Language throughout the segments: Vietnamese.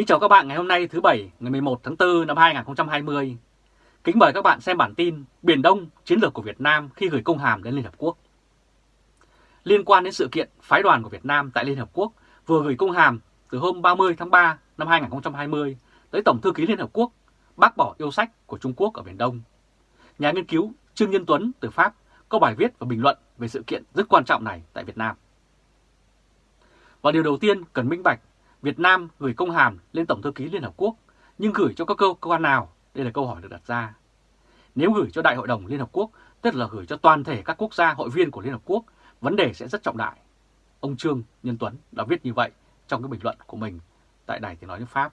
Kính chào các bạn ngày hôm nay, thứ Bảy, ngày 11 tháng 4 năm 2020. Kính mời các bạn xem bản tin Biển Đông, chiến lược của Việt Nam khi gửi công hàm đến Liên Hợp Quốc. Liên quan đến sự kiện phái đoàn của Việt Nam tại Liên Hợp Quốc vừa gửi công hàm từ hôm 30 tháng 3 năm 2020 tới Tổng thư ký Liên Hợp Quốc, bác bỏ yêu sách của Trung Quốc ở Biển Đông. Nhà nghiên cứu Trương Nhân Tuấn từ Pháp có bài viết và bình luận về sự kiện rất quan trọng này tại Việt Nam. Và điều đầu tiên cần minh bạch Việt Nam gửi công hàm lên Tổng thư ký Liên Hợp Quốc, nhưng gửi cho các cơ quan nào? Đây là câu hỏi được đặt ra. Nếu gửi cho Đại hội đồng Liên Hợp Quốc, tức là gửi cho toàn thể các quốc gia hội viên của Liên Hợp Quốc, vấn đề sẽ rất trọng đại. Ông Trương Nhân Tuấn đã viết như vậy trong cái bình luận của mình tại Đài Tiếng Nói nước Pháp.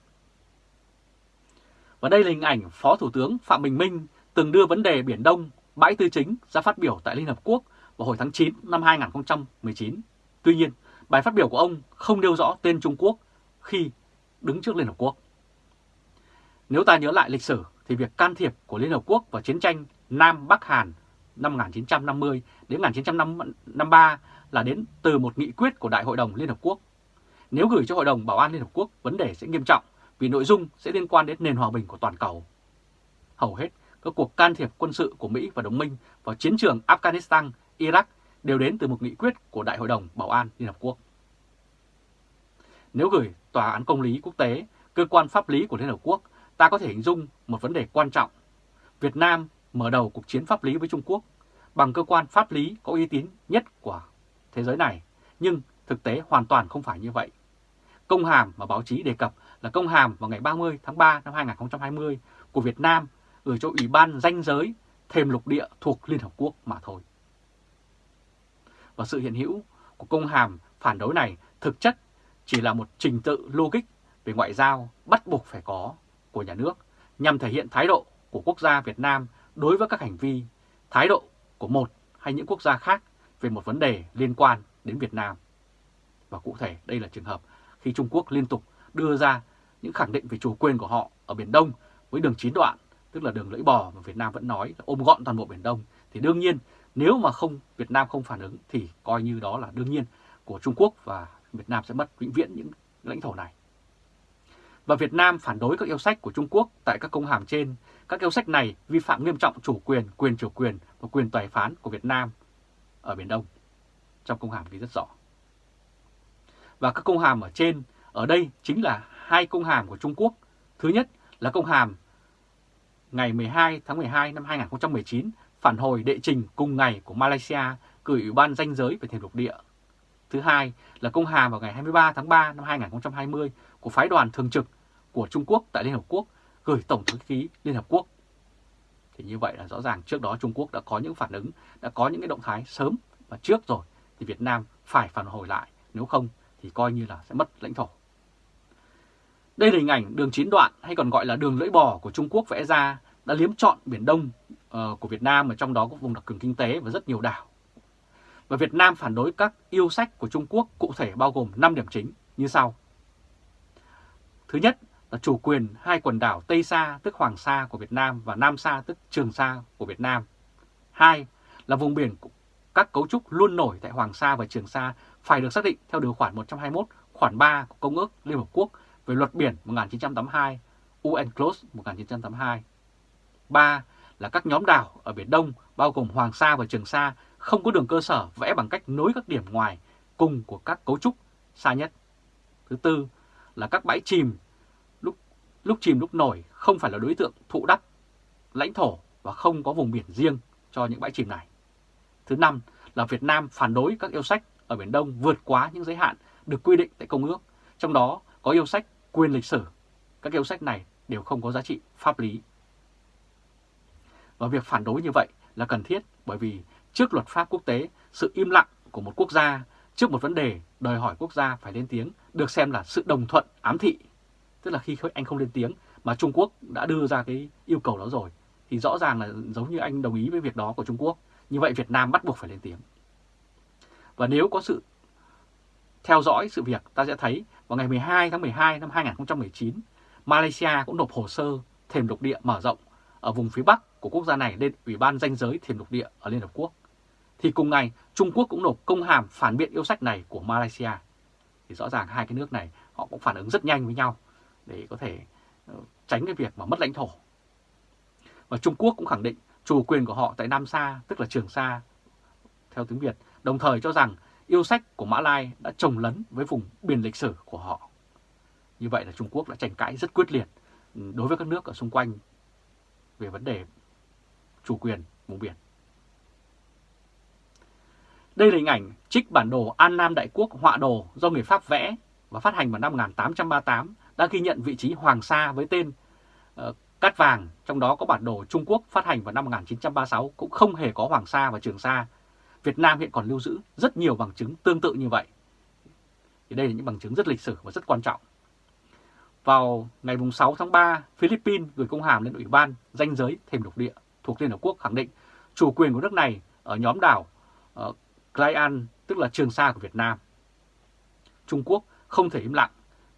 Và đây là hình ảnh Phó Thủ tướng Phạm Bình Minh từng đưa vấn đề Biển Đông, bãi tư chính ra phát biểu tại Liên Hợp Quốc vào hồi tháng 9 năm 2019. Tuy nhiên, bài phát biểu của ông không nêu rõ tên Trung Quốc khi đứng trước Liên Hợp Quốc. Nếu ta nhớ lại lịch sử thì việc can thiệp của Liên Hợp Quốc vào chiến tranh Nam Bắc Hàn năm 1950 đến 1953 là đến từ một nghị quyết của Đại hội đồng Liên Hợp Quốc. Nếu gửi cho Hội đồng Bảo an Liên Hợp Quốc, vấn đề sẽ nghiêm trọng vì nội dung sẽ liên quan đến nền hòa bình của toàn cầu. Hầu hết các cuộc can thiệp quân sự của Mỹ và đồng minh vào chiến trường Afghanistan, Iraq đều đến từ một nghị quyết của Đại hội đồng Bảo an Liên Hợp Quốc. Nếu gửi Tòa án Công lý Quốc tế, cơ quan pháp lý của Liên Hợp Quốc, ta có thể hình dung một vấn đề quan trọng. Việt Nam mở đầu cuộc chiến pháp lý với Trung Quốc bằng cơ quan pháp lý có uy tín nhất của thế giới này, nhưng thực tế hoàn toàn không phải như vậy. Công hàm mà báo chí đề cập là công hàm vào ngày 30 tháng 3 năm 2020 của Việt Nam gửi cho Ủy ban danh giới thềm lục địa thuộc Liên Hợp Quốc mà thôi. Và sự hiện hữu của công hàm phản đối này thực chất chỉ là một trình tự logic về ngoại giao bắt buộc phải có của nhà nước nhằm thể hiện thái độ của quốc gia Việt Nam đối với các hành vi, thái độ của một hay những quốc gia khác về một vấn đề liên quan đến Việt Nam. Và cụ thể đây là trường hợp khi Trung Quốc liên tục đưa ra những khẳng định về chủ quyền của họ ở Biển Đông với đường chín đoạn, tức là đường lưỡi bò mà Việt Nam vẫn nói là ôm gọn toàn bộ Biển Đông. Thì đương nhiên nếu mà không Việt Nam không phản ứng thì coi như đó là đương nhiên của Trung Quốc và Việt Nam sẽ mất vĩnh viễn những lãnh thổ này. Và Việt Nam phản đối các yêu sách của Trung Quốc tại các công hàm trên. Các yêu sách này vi phạm nghiêm trọng chủ quyền, quyền chủ quyền và quyền tài phán của Việt Nam ở Biển Đông. Trong công hàm ghi rất rõ. Và các công hàm ở trên, ở đây chính là hai công hàm của Trung Quốc. Thứ nhất là công hàm ngày 12 tháng 12 năm 2019 phản hồi đệ trình cùng ngày của Malaysia gửi Ủy ban danh giới về thềm lục địa Thứ hai là công hàm vào ngày 23 tháng 3 năm 2020 của phái đoàn thường trực của Trung Quốc tại Liên Hợp Quốc gửi Tổng thư ký Liên Hợp Quốc. Thì như vậy là rõ ràng trước đó Trung Quốc đã có những phản ứng, đã có những cái động thái sớm và trước rồi thì Việt Nam phải phản hồi lại, nếu không thì coi như là sẽ mất lãnh thổ. Đây là hình ảnh đường chín đoạn hay còn gọi là đường lưỡi bò của Trung Quốc vẽ ra đã liếm trọn Biển Đông uh, của Việt Nam ở trong đó có vùng đặc quyền kinh tế và rất nhiều đảo và Việt Nam phản đối các yêu sách của Trung Quốc cụ thể bao gồm 5 điểm chính như sau. Thứ nhất là chủ quyền hai quần đảo Tây Sa tức Hoàng Sa của Việt Nam và Nam Sa tức Trường Sa của Việt Nam. Hai là vùng biển các cấu trúc luôn nổi tại Hoàng Sa và Trường Sa phải được xác định theo điều khoản 121 khoản 3 của Công ước Liên Hợp Quốc về luật biển 1982, UNCLOS 1982. 3 là các nhóm đảo ở Biển Đông bao gồm Hoàng Sa và Trường Sa không có đường cơ sở vẽ bằng cách nối các điểm ngoài cùng của các cấu trúc xa nhất. Thứ tư là các bãi chìm lúc lúc chìm lúc nổi không phải là đối tượng thụ đắp, lãnh thổ và không có vùng biển riêng cho những bãi chìm này. Thứ năm là Việt Nam phản đối các yêu sách ở Biển Đông vượt quá những giới hạn được quy định tại Công ước, trong đó có yêu sách quyền lịch sử. Các yêu sách này đều không có giá trị pháp lý. Và việc phản đối như vậy là cần thiết bởi vì trước luật pháp quốc tế, sự im lặng của một quốc gia trước một vấn đề đòi hỏi quốc gia phải lên tiếng được xem là sự đồng thuận ám thị. Tức là khi anh không lên tiếng mà Trung Quốc đã đưa ra cái yêu cầu đó rồi thì rõ ràng là giống như anh đồng ý với việc đó của Trung Quốc. Như vậy Việt Nam bắt buộc phải lên tiếng. Và nếu có sự theo dõi sự việc ta sẽ thấy vào ngày 12 tháng 12 năm 2019 Malaysia cũng nộp hồ sơ thềm lục địa mở rộng ở vùng phía Bắc của quốc gia này lên Ủy ban danh giới thềm lục địa ở Liên Hợp Quốc. Thì cùng ngày, Trung Quốc cũng nộp công hàm phản biện yêu sách này của Malaysia. Thì rõ ràng hai cái nước này họ cũng phản ứng rất nhanh với nhau. để có thể ờ, tránh cái việc mà mất lãnh thổ. Và Trung Quốc cũng khẳng định chủ quyền của họ tại Nam Sa, tức là Trường Sa, theo tiếng Việt, đồng thời cho rằng yêu sách của Mã Lai đã trồng lấn với vùng biển lịch sử của họ. Như vậy là Trung Quốc đã tranh cãi rất quyết liệt ừ, đối với các nước ở xung quanh về vấn đề chủ quyền vùng biển. Đây là hình ảnh trích bản đồ An Nam Đại Quốc họa đồ do người Pháp vẽ và phát hành vào năm 1838 đã ghi nhận vị trí Hoàng Sa với tên uh, Cát Vàng, trong đó có bản đồ Trung Quốc phát hành vào năm 1936 cũng không hề có Hoàng Sa và Trường Sa. Việt Nam hiện còn lưu giữ rất nhiều bằng chứng tương tự như vậy. Thì đây là những bằng chứng rất lịch sử và rất quan trọng. Vào ngày 6 tháng 3, Philippines gửi công hàm lên Ủy ban danh giới thềm lục địa thuộc Liên Hợp Quốc khẳng định chủ quyền của nước này ở nhóm đảo uh, Clayan, tức là Trường Sa của Việt Nam. Trung Quốc không thể im lặng,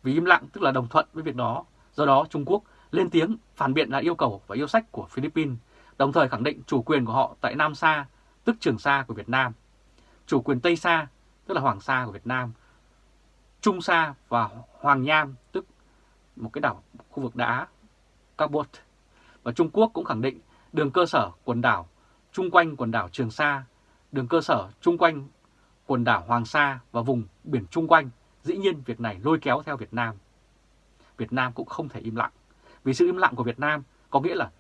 vì im lặng tức là đồng thuận với việc đó. Do đó Trung Quốc lên tiếng phản biện lại yêu cầu và yêu sách của Philippines, đồng thời khẳng định chủ quyền của họ tại Nam Sa, tức Trường Sa của Việt Nam, chủ quyền Tây Sa, tức là Hoàng Sa của Việt Nam, Trung Sa và Hoàng Nham, tức một cái đảo khu vực đá Cabot. Và Trung Quốc cũng khẳng định đường cơ sở quần đảo chung quanh quần đảo Trường Sa, đường cơ sở chung quanh quần đảo Hoàng Sa và vùng biển chung quanh. Dĩ nhiên việc này lôi kéo theo Việt Nam. Việt Nam cũng không thể im lặng. Vì sự im lặng của Việt Nam có nghĩa là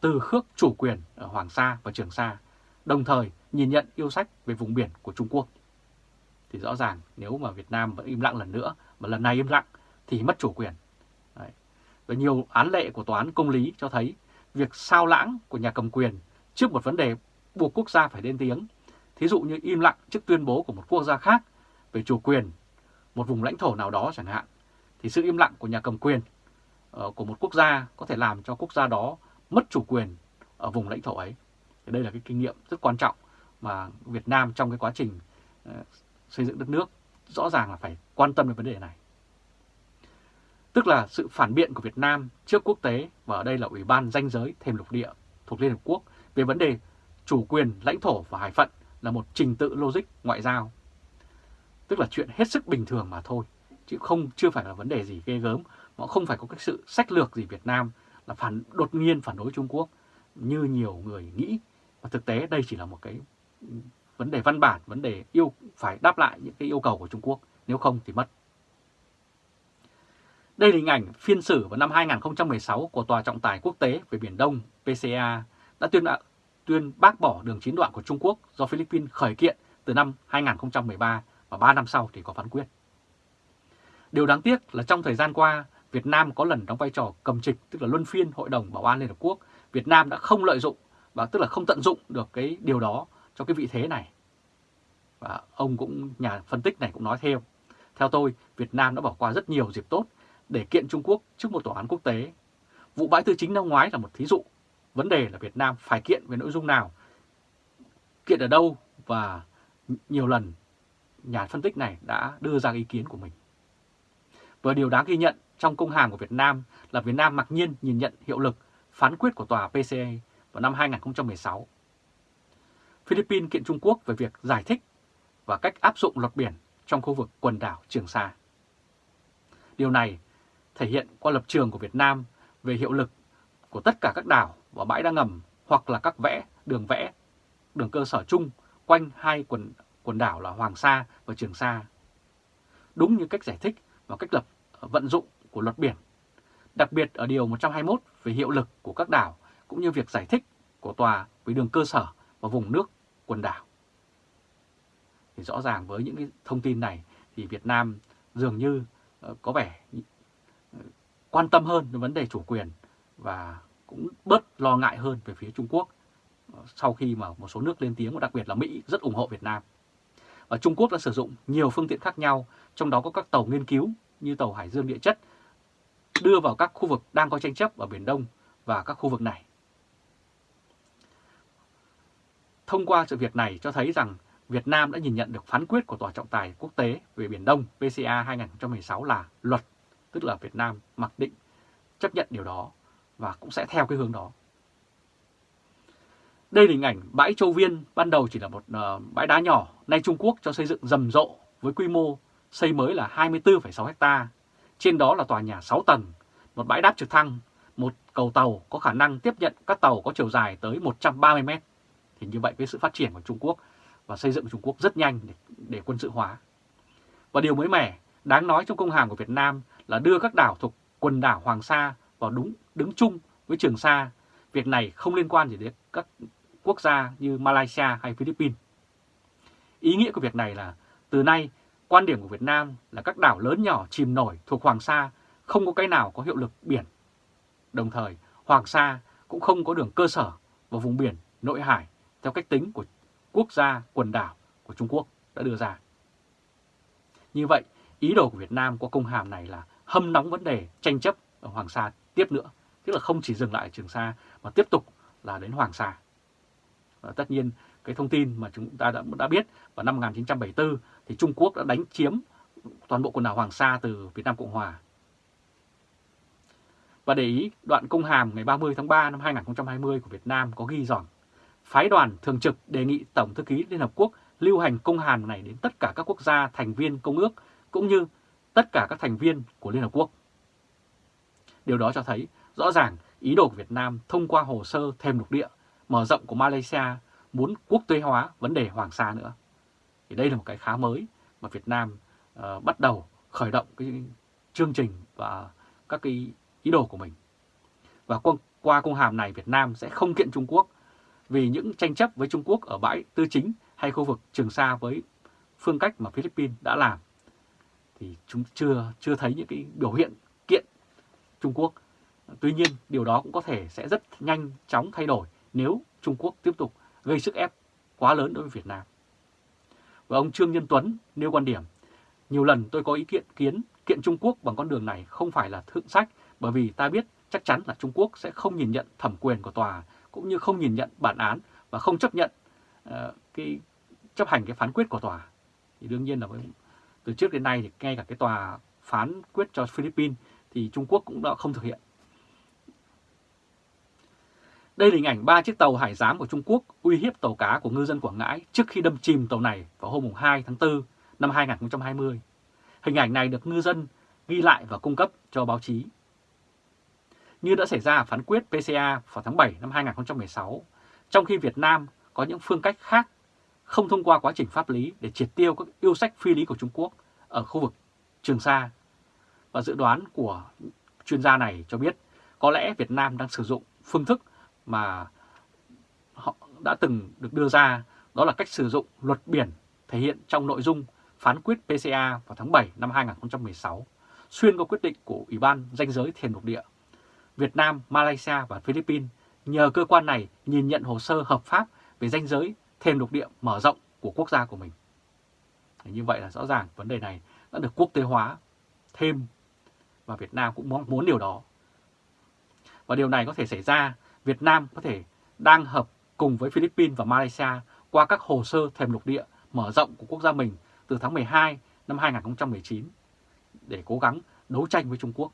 từ khước chủ quyền ở Hoàng Sa và Trường Sa, đồng thời nhìn nhận yêu sách về vùng biển của Trung Quốc. Thì rõ ràng nếu mà Việt Nam vẫn im lặng lần nữa, mà lần này im lặng thì mất chủ quyền. Đấy. Và nhiều án lệ của Tòa án Công lý cho thấy việc sao lãng của nhà cầm quyền trước một vấn đề buộc quốc gia phải lên tiếng, thí dụ như im lặng trước tuyên bố của một quốc gia khác về chủ quyền một vùng lãnh thổ nào đó chẳng hạn, thì sự im lặng của nhà cầm quyền ờ, của một quốc gia có thể làm cho quốc gia đó mất chủ quyền ở vùng lãnh thổ ấy. Thì đây là cái kinh nghiệm rất quan trọng mà Việt Nam trong cái quá trình ờ, xây dựng đất nước rõ ràng là phải quan tâm đến vấn đề này. Tức là sự phản biện của Việt Nam trước quốc tế và ở đây là Ủy ban danh giới thềm lục địa thuộc Liên Hợp Quốc về vấn đề chủ quyền lãnh thổ và hải phận là một trình tự logic ngoại giao. Tức là chuyện hết sức bình thường mà thôi, chứ không chưa phải là vấn đề gì ghê gớm, mà không phải có cái sự sách lược gì Việt Nam là phản đột nhiên phản đối Trung Quốc như nhiều người nghĩ. Và thực tế đây chỉ là một cái vấn đề văn bản, vấn đề yêu phải đáp lại những cái yêu cầu của Trung Quốc, nếu không thì mất. Đây là hình ảnh phiên xử vào năm 2016 của Tòa trọng tài quốc tế về Biển Đông PCA đã tuyên tuyên bác bỏ đường chín đoạn của Trung Quốc do Philippines khởi kiện từ năm 2013 và 3 năm sau thì có phán quyết. Điều đáng tiếc là trong thời gian qua, Việt Nam có lần đóng vai trò cầm trịch, tức là luân phiên Hội đồng Bảo an Liên Hợp Quốc. Việt Nam đã không lợi dụng, và tức là không tận dụng được cái điều đó cho cái vị thế này. Và ông cũng, nhà phân tích này cũng nói thêm, theo tôi, Việt Nam đã bỏ qua rất nhiều dịp tốt để kiện Trung Quốc trước một tòa án quốc tế. Vụ bãi tư chính năm ngoái là một thí dụ. Vấn đề là Việt Nam phải kiện về nội dung nào, kiện ở đâu và nhiều lần nhà phân tích này đã đưa ra ý kiến của mình. Và điều đáng ghi nhận trong công hàm của Việt Nam là Việt Nam mặc nhiên nhìn nhận hiệu lực phán quyết của tòa PCA vào năm 2016. Philippines kiện Trung Quốc về việc giải thích và cách áp dụng luật biển trong khu vực quần đảo Trường Sa. Điều này thể hiện qua lập trường của Việt Nam về hiệu lực của tất cả các đảo và bãi đá ngầm hoặc là các vẽ, đường vẽ, đường cơ sở chung quanh hai quần, quần đảo là Hoàng Sa và Trường Sa. Đúng như cách giải thích và cách lập ờ, vận dụng của luật biển, đặc biệt ở Điều 121 về hiệu lực của các đảo cũng như việc giải thích của tòa với đường cơ sở và vùng nước quần đảo. Thì rõ ràng với những cái thông tin này thì Việt Nam dường như ờ, có vẻ ờ, quan tâm hơn đến vấn đề chủ quyền và cũng bớt lo ngại hơn về phía Trung Quốc ờ, sau khi mà một số nước lên tiếng và đặc biệt là Mỹ rất ủng hộ Việt Nam. Và Trung Quốc đã sử dụng nhiều phương tiện khác nhau, trong đó có các tàu nghiên cứu như tàu Hải Dương địa chất đưa vào các khu vực đang có tranh chấp ở Biển Đông và các khu vực này. Thông qua sự việc này cho thấy rằng Việt Nam đã nhìn nhận được phán quyết của Tòa trọng tài quốc tế về Biển Đông PCA 2016 là luật tức là Việt Nam mặc định chấp nhận điều đó và cũng sẽ theo cái hướng đó. Đây là hình ảnh bãi Châu Viên ban đầu chỉ là một uh, bãi đá nhỏ, nay Trung Quốc cho xây dựng rầm rộ với quy mô xây mới là 24,6 ha. Trên đó là tòa nhà 6 tầng, một bãi đáp trực thăng, một cầu tàu có khả năng tiếp nhận các tàu có chiều dài tới 130 mét. Thì như vậy với sự phát triển của Trung Quốc và xây dựng của Trung Quốc rất nhanh để, để quân sự hóa. Và điều mới mẻ, đáng nói trong công hàm của Việt Nam là đưa các đảo thuộc quần đảo Hoàng Sa vào đúng đứng chung với Trường Sa. Việc này không liên quan gì đến các quốc gia như Malaysia hay Philippines. Ý nghĩa của việc này là từ nay quan điểm của Việt Nam là các đảo lớn nhỏ chìm nổi thuộc Hoàng Sa không có cái nào có hiệu lực biển. Đồng thời, Hoàng Sa cũng không có đường cơ sở vào vùng biển nội hải theo cách tính của quốc gia quần đảo của Trung Quốc đã đưa ra. Như vậy, ý đồ của Việt Nam qua công hàm này là hâm nóng vấn đề tranh chấp ở Hoàng Sa tiếp nữa, tức là không chỉ dừng lại ở Trường Sa mà tiếp tục là đến Hoàng Sa. Và tất nhiên cái thông tin mà chúng ta đã, đã biết vào năm 1974 thì Trung Quốc đã đánh chiếm toàn bộ quần đảo Hoàng Sa từ Việt Nam Cộng Hòa. Và để ý, đoạn công hàm ngày 30 tháng 3 năm 2020 của Việt Nam có ghi rằng phái đoàn thường trực đề nghị Tổng thư ký Liên Hợp Quốc lưu hành công hàm này đến tất cả các quốc gia thành viên công ước cũng như tất cả các thành viên của Liên Hợp Quốc. Điều đó cho thấy rõ ràng ý đồ của Việt Nam thông qua hồ sơ thêm lục địa mở rộng của Malaysia muốn quốc tế hóa vấn đề Hoàng Sa nữa. Thì đây là một cái khá mới mà Việt Nam uh, bắt đầu khởi động cái chương trình và các cái ý đồ của mình. Và qua, qua công hàm này Việt Nam sẽ không kiện Trung Quốc vì những tranh chấp với Trung Quốc ở bãi tư chính hay khu vực Trường Sa với phương cách mà Philippines đã làm thì chúng chưa chưa thấy những cái biểu hiện kiện Trung Quốc. Tuy nhiên điều đó cũng có thể sẽ rất nhanh chóng thay đổi nếu Trung Quốc tiếp tục gây sức ép quá lớn đối với Việt Nam. Và ông Trương Nhân Tuấn nêu quan điểm, nhiều lần tôi có ý kiến kiến kiện Trung Quốc bằng con đường này không phải là thượng sách bởi vì ta biết chắc chắn là Trung Quốc sẽ không nhìn nhận thẩm quyền của tòa cũng như không nhìn nhận bản án và không chấp nhận uh, cái chấp hành cái phán quyết của tòa. Thì đương nhiên là từ trước đến nay thì ngay cả cái tòa phán quyết cho Philippines thì Trung Quốc cũng đã không thực hiện. Đây là hình ảnh ba chiếc tàu hải giám của Trung Quốc uy hiếp tàu cá của ngư dân Quảng Ngãi trước khi đâm chìm tàu này vào hôm 2 tháng 4 năm 2020. Hình ảnh này được ngư dân ghi lại và cung cấp cho báo chí. Như đã xảy ra ở phán quyết PCA vào tháng 7 năm 2016, trong khi Việt Nam có những phương cách khác không thông qua quá trình pháp lý để triệt tiêu các yêu sách phi lý của Trung Quốc ở khu vực Trường Sa. Và dự đoán của chuyên gia này cho biết có lẽ Việt Nam đang sử dụng phương thức mà họ đã từng được đưa ra đó là cách sử dụng luật biển thể hiện trong nội dung phán quyết PCA vào tháng 7 năm 2016, xuyên qua quyết định của Ủy ban danh giới thiền lục địa. Việt Nam, Malaysia và Philippines nhờ cơ quan này nhìn nhận hồ sơ hợp pháp về danh giới thêm lục địa mở rộng của quốc gia của mình. Như vậy là rõ ràng vấn đề này đã được quốc tế hóa thêm và Việt Nam cũng mong muốn điều đó. Và điều này có thể xảy ra Việt Nam có thể đang hợp cùng với Philippines và Malaysia qua các hồ sơ thềm lục địa mở rộng của quốc gia mình từ tháng 12 năm 2019 để cố gắng đấu tranh với Trung Quốc.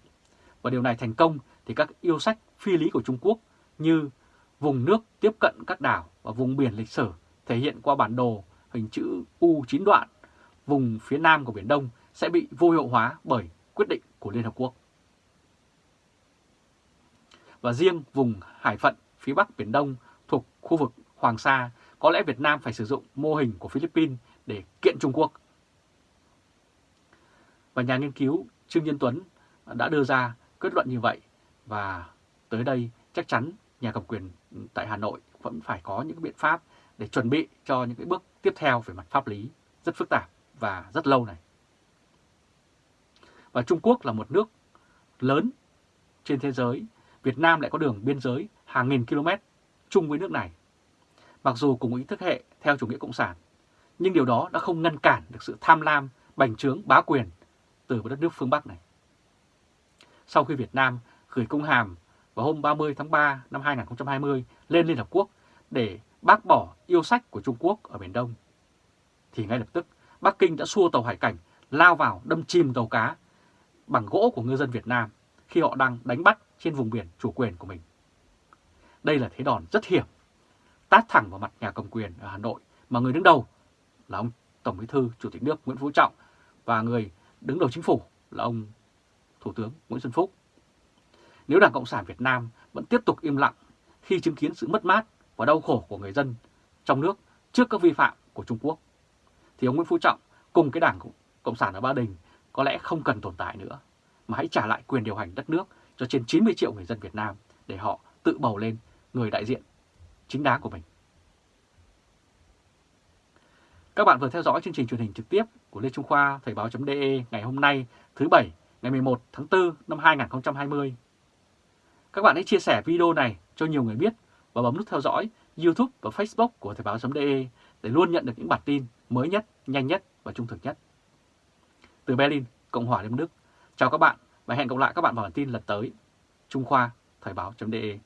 Và điều này thành công thì các yêu sách phi lý của Trung Quốc như vùng nước tiếp cận các đảo và vùng biển lịch sử thể hiện qua bản đồ hình chữ U 9 đoạn, vùng phía nam của Biển Đông sẽ bị vô hiệu hóa bởi quyết định của Liên Hợp Quốc và riêng vùng hải phận phía bắc Biển Đông thuộc khu vực Hoàng Sa, có lẽ Việt Nam phải sử dụng mô hình của Philippines để kiện Trung Quốc. Và nhà nghiên cứu Trương Nhân Tuấn đã đưa ra kết luận như vậy và tới đây chắc chắn nhà cầm quyền tại Hà Nội vẫn phải có những biện pháp để chuẩn bị cho những cái bước tiếp theo về mặt pháp lý rất phức tạp và rất lâu này. Và Trung Quốc là một nước lớn trên thế giới Việt Nam lại có đường biên giới hàng nghìn km chung với nước này. Mặc dù cùng ý thức hệ theo chủ nghĩa cộng sản, nhưng điều đó đã không ngăn cản được sự tham lam, bành trướng, bá quyền từ đất nước phương Bắc này. Sau khi Việt Nam gửi công hàm vào hôm 30 tháng 3 năm 2020 lên Liên Hợp Quốc để bác bỏ yêu sách của Trung Quốc ở Biển Đông, thì ngay lập tức Bắc Kinh đã xua tàu hải cảnh lao vào đâm chìm tàu cá bằng gỗ của ngư dân Việt Nam khi họ đang đánh bắt trên vùng biển chủ quyền của mình. Đây là thế đòn rất hiểm, tát thẳng vào mặt nhà cầm quyền ở Hà Nội mà người đứng đầu là ông Tổng Bí thư Chủ tịch nước Nguyễn Phú Trọng và người đứng đầu chính phủ là ông Thủ tướng Nguyễn Xuân Phúc. nếu Đảng Cộng sản Việt Nam vẫn tiếp tục im lặng khi chứng kiến sự mất mát và đau khổ của người dân trong nước trước các vi phạm của Trung Quốc, thì ông Nguyễn Phú Trọng cùng cái Đảng Cộng sản ở Ba Đình có lẽ không cần tồn tại nữa, mà hãy trả lại quyền điều hành đất nước cho trên 90 triệu người dân Việt Nam để họ tự bầu lên người đại diện chính đáng của mình. Các bạn vừa theo dõi chương trình truyền hình trực tiếp của Lê Trung Khoa Thời báo.de ngày hôm nay thứ Bảy ngày 11 tháng 4 năm 2020. Các bạn hãy chia sẻ video này cho nhiều người biết và bấm nút theo dõi YouTube và Facebook của Thời báo.de để luôn nhận được những bản tin mới nhất, nhanh nhất và trung thực nhất. Từ Berlin, Cộng hòa Liên bang Đức, chào các bạn và hẹn gặp lại các bạn vào bản tin lần tới. Trung Khoa, Thời báo.de